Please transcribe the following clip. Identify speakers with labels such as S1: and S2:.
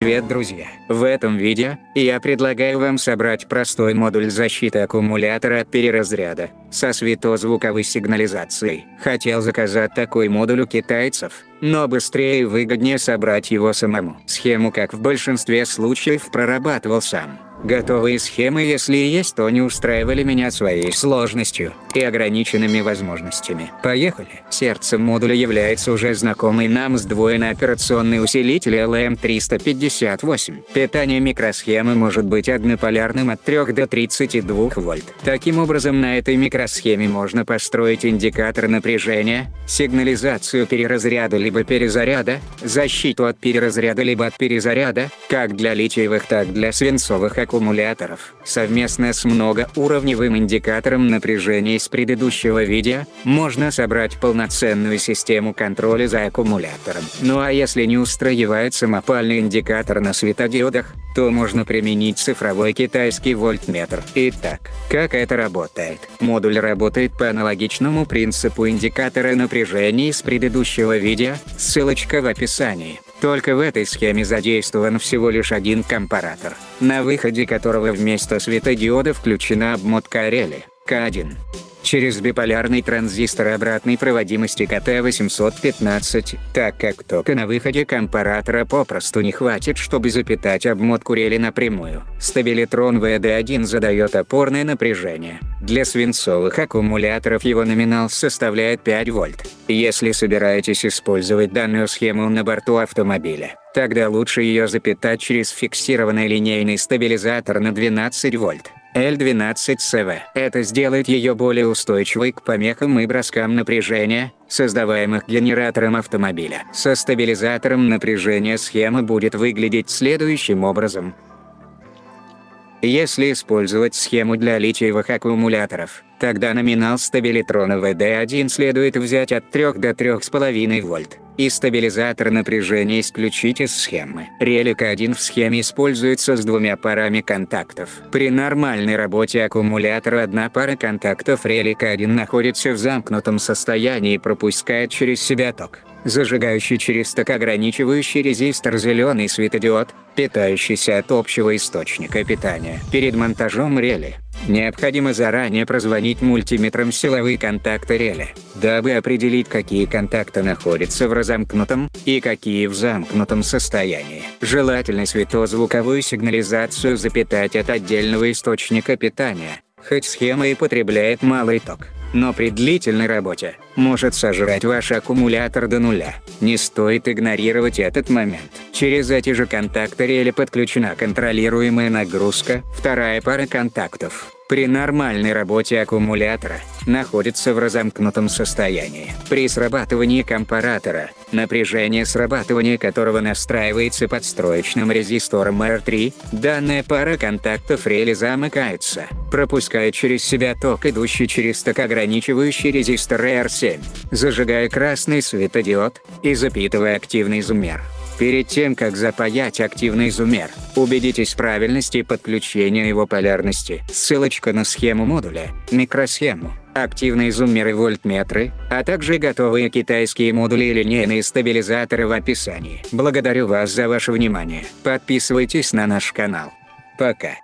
S1: Привет друзья! В этом видео, я предлагаю вам собрать простой модуль защиты аккумулятора от переразряда, со светозвуковой сигнализацией. Хотел заказать такой модуль у китайцев, но быстрее и выгоднее собрать его самому. Схему как в большинстве случаев прорабатывал сам. Готовые схемы если есть, то не устраивали меня своей сложностью и ограниченными возможностями. Поехали. Сердцем модуля является уже знакомый нам сдвоенный операционный усилитель LM358. Питание микросхемы может быть однополярным от 3 до 32 вольт. Таким образом на этой микросхеме можно построить индикатор напряжения, сигнализацию переразряда либо перезаряда, защиту от переразряда либо от перезаряда, как для литиевых так для свинцовых аккумуляторов. Совместно с многоуровневым индикатором напряжения из предыдущего видео, можно собрать полноценную систему контроля за аккумулятором. Ну а если не устраивает самопальный индикатор на светодиодах, то можно применить цифровой китайский вольтметр. Итак, как это работает? Модуль работает по аналогичному принципу индикатора напряжения из предыдущего видео, ссылочка в описании. Только в этой схеме задействован всего лишь один компаратор, на выходе которого вместо светодиода включена обмотка рели, К1 через биполярный транзистор обратной проводимости КТ-815, так как тока на выходе компаратора попросту не хватит, чтобы запитать обмотку рели напрямую. Стабилитрон ВД1 задает опорное напряжение. Для свинцовых аккумуляторов его номинал составляет 5 вольт. Если собираетесь использовать данную схему на борту автомобиля, тогда лучше ее запитать через фиксированный линейный стабилизатор на 12 вольт. L12CV. Это сделает ее более устойчивой к помехам и броскам напряжения, создаваемых генератором автомобиля. Со стабилизатором напряжения схема будет выглядеть следующим образом. Если использовать схему для литиевых аккумуляторов, тогда номинал стабилитрона VD1 следует взять от 3 до 3,5 вольт, и стабилизатор напряжения исключить из схемы. Релик 1 в схеме используется с двумя парами контактов. При нормальной работе аккумулятора одна пара контактов релик 1 находится в замкнутом состоянии и пропускает через себя ток зажигающий через ток ограничивающий резистор зеленый светодиод, питающийся от общего источника питания. Перед монтажом рели, необходимо заранее прозвонить мультиметром силовые контакты рели, дабы определить какие контакты находятся в разомкнутом, и какие в замкнутом состоянии. Желательно светозвуковую сигнализацию запитать от отдельного источника питания, хоть схема и потребляет малый ток но при длительной работе может сожрать ваш аккумулятор до нуля. Не стоит игнорировать этот момент. Через эти же контакты рели подключена контролируемая нагрузка, вторая пара контактов при нормальной работе аккумулятора, находится в разомкнутом состоянии. При срабатывании компаратора, напряжение срабатывания которого настраивается подстроечным резистором R3, данная пара контактов рели замыкается, пропуская через себя ток, идущий через ток ограничивающий резистор R7, зажигая красный светодиод и запитывая активный измер. Перед тем, как запаять активный зумер, убедитесь в правильности подключения его полярности. Ссылочка на схему модуля, микросхему, активные зуммеры вольтметры, а также готовые китайские модули и линейные стабилизаторы в описании. Благодарю вас за ваше внимание. Подписывайтесь на наш канал. Пока.